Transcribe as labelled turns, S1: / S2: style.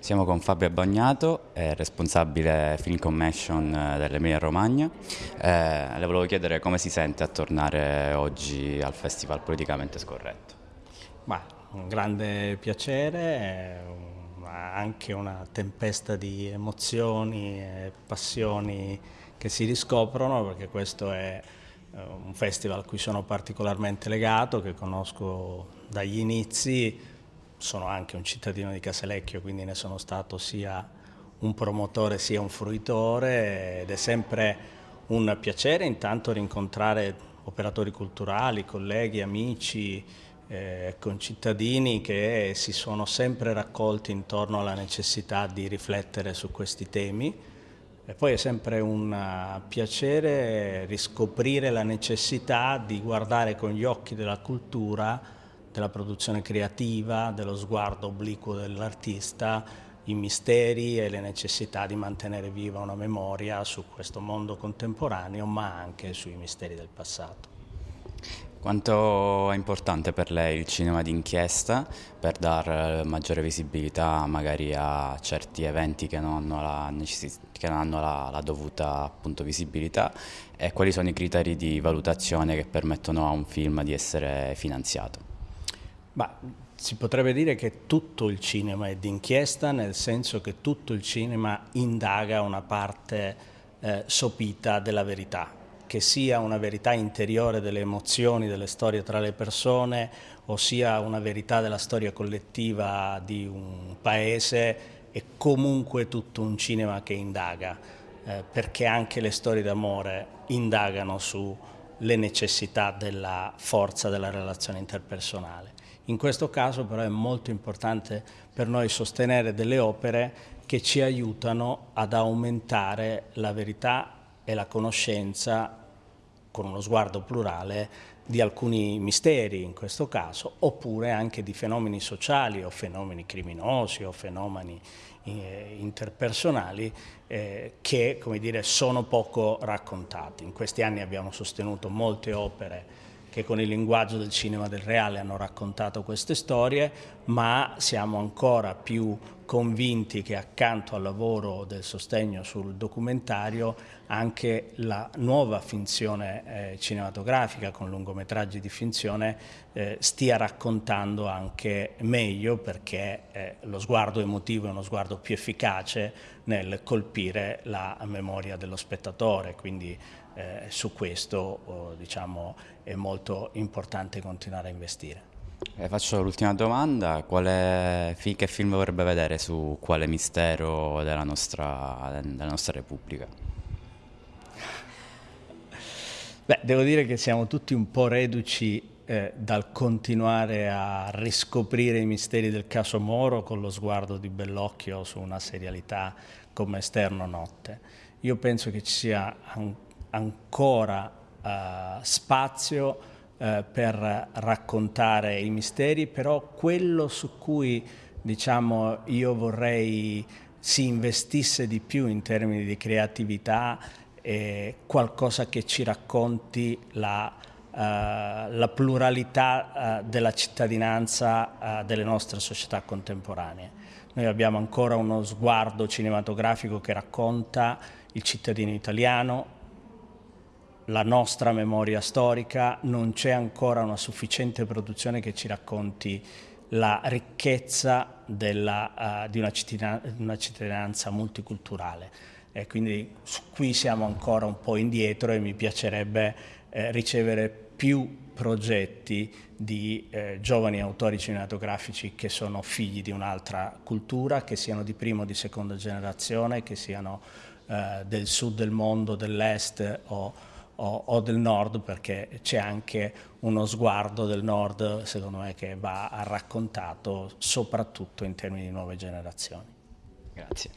S1: Siamo con Fabio Bagnato, responsabile Film Commission eh, dell'Emilia Romagna. Eh, le volevo chiedere come si sente a tornare oggi al Festival Politicamente Scorretto.
S2: Ma, un grande piacere, anche una tempesta di emozioni e passioni che si riscoprono perché questo è eh, un festival a cui sono particolarmente legato, che conosco dagli inizi, sono anche un cittadino di Casalecchio, quindi ne sono stato sia un promotore sia un fruitore ed è sempre un piacere intanto rincontrare operatori culturali, colleghi, amici, eh, concittadini che si sono sempre raccolti intorno alla necessità di riflettere su questi temi. E poi è sempre un piacere riscoprire la necessità di guardare con gli occhi della cultura della produzione creativa, dello sguardo obliquo dell'artista, i misteri e le necessità di mantenere viva una memoria su questo mondo contemporaneo, ma anche sui misteri del passato.
S1: Quanto è importante per lei il cinema d'inchiesta per dare maggiore visibilità magari a certi eventi che non hanno la, che non hanno la, la dovuta appunto, visibilità e quali sono i criteri di valutazione che permettono a un film di essere finanziato?
S2: Ma si potrebbe dire che tutto il cinema è d'inchiesta, nel senso che tutto il cinema indaga una parte eh, sopita della verità, che sia una verità interiore delle emozioni, delle storie tra le persone, o sia una verità della storia collettiva di un paese, è comunque tutto un cinema che indaga, eh, perché anche le storie d'amore indagano sulle necessità della forza della relazione interpersonale. In questo caso però è molto importante per noi sostenere delle opere che ci aiutano ad aumentare la verità e la conoscenza con uno sguardo plurale di alcuni misteri in questo caso, oppure anche di fenomeni sociali o fenomeni criminosi o fenomeni eh, interpersonali eh, che come dire, sono poco raccontati. In questi anni abbiamo sostenuto molte opere che con il linguaggio del cinema del reale hanno raccontato queste storie, ma siamo ancora più convinti che accanto al lavoro del sostegno sul documentario anche la nuova finzione eh, cinematografica con lungometraggi di finzione eh, stia raccontando anche meglio perché eh, lo sguardo emotivo è uno sguardo più efficace nel colpire la memoria dello spettatore, quindi eh, su questo oh, diciamo, è molto importante continuare a investire.
S1: Eh, faccio l'ultima domanda, quale, che film vorrebbe vedere su quale mistero della nostra, della nostra Repubblica?
S2: Beh, devo dire che siamo tutti un po' reduci eh, dal continuare a riscoprire i misteri del caso Moro con lo sguardo di Bellocchio su una serialità come Esterno Notte. Io penso che ci sia an ancora eh, spazio eh, per raccontare i misteri, però quello su cui diciamo, io vorrei si investisse di più in termini di creatività è qualcosa che ci racconti la, uh, la pluralità uh, della cittadinanza uh, delle nostre società contemporanee. Noi abbiamo ancora uno sguardo cinematografico che racconta il cittadino italiano, la nostra memoria storica, non c'è ancora una sufficiente produzione che ci racconti la ricchezza della, uh, di una, una cittadinanza multiculturale. E quindi qui siamo ancora un po' indietro e mi piacerebbe eh, ricevere più progetti di eh, giovani autori cinematografici che sono figli di un'altra cultura, che siano di prima o di seconda generazione, che siano eh, del sud del mondo, dell'est o o, o del nord perché c'è anche uno sguardo del nord secondo me che va raccontato soprattutto in termini di nuove generazioni.
S1: Grazie.